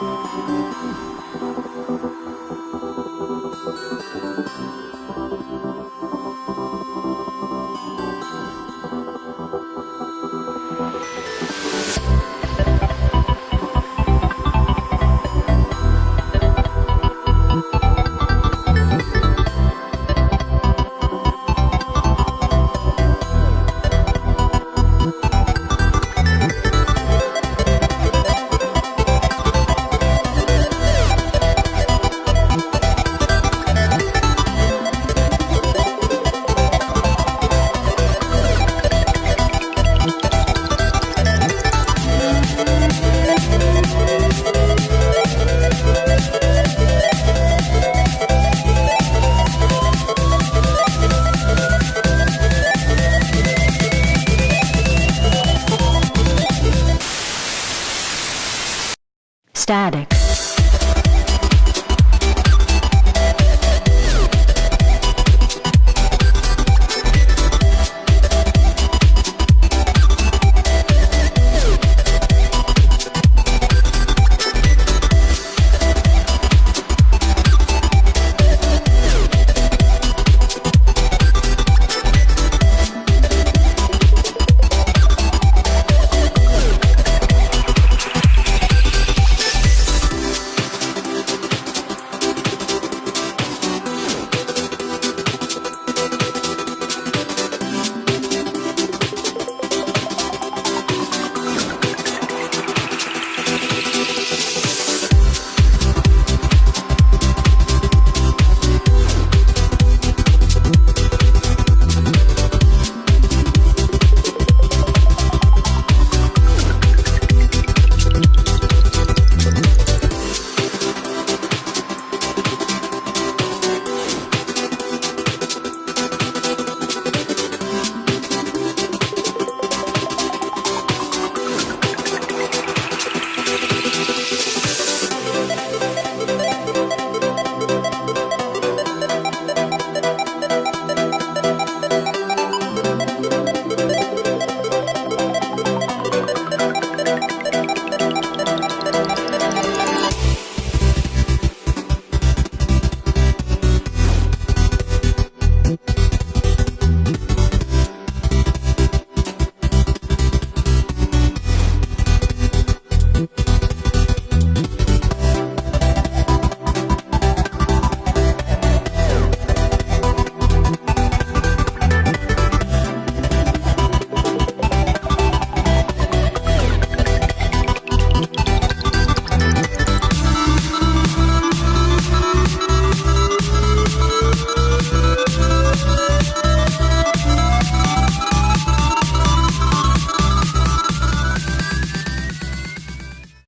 Thank you. static.